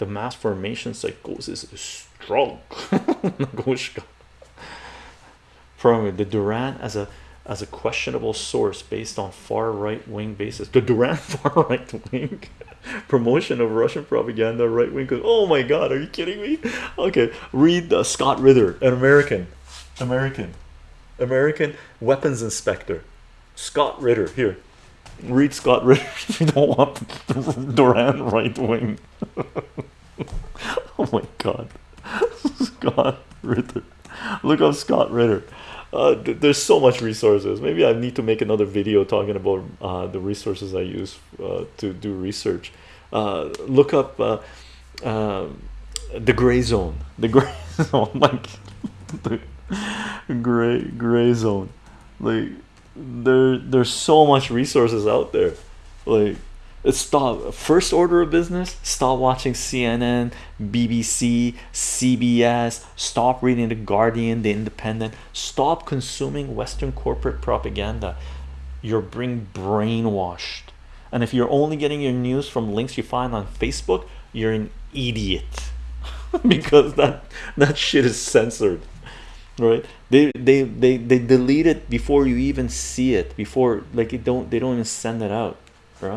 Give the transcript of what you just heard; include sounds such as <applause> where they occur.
the mass formation psychosis is strong. <laughs> From the Duran as a as a questionable source based on far right wing basis. The Duran <laughs> far right wing <laughs> promotion of Russian propaganda, right wing. Oh my God, are you kidding me? Okay, read Scott Ritter, an American, American, American weapons inspector. Scott Ritter, here, read Scott Ritter if you don't want Duran right wing. Oh <laughs> my God, Scott Ritter, look up Scott Ritter. Uh, th there's so much resources. Maybe I need to make another video talking about uh, the resources I use uh, to do research. Uh, look up uh, um, the gray zone. The gray <laughs> zone, like the gray gray zone. Like there, there's so much resources out there. Like stop first order of business stop watching cnn bbc cbs stop reading the guardian the independent stop consuming western corporate propaganda. You're being brainwashed. And if you're only getting your news from links you find on facebook you're an idiot. <laughs> Because that that shit is censored right? They they they they delete it before you even see it before like it don't they don't even send it out right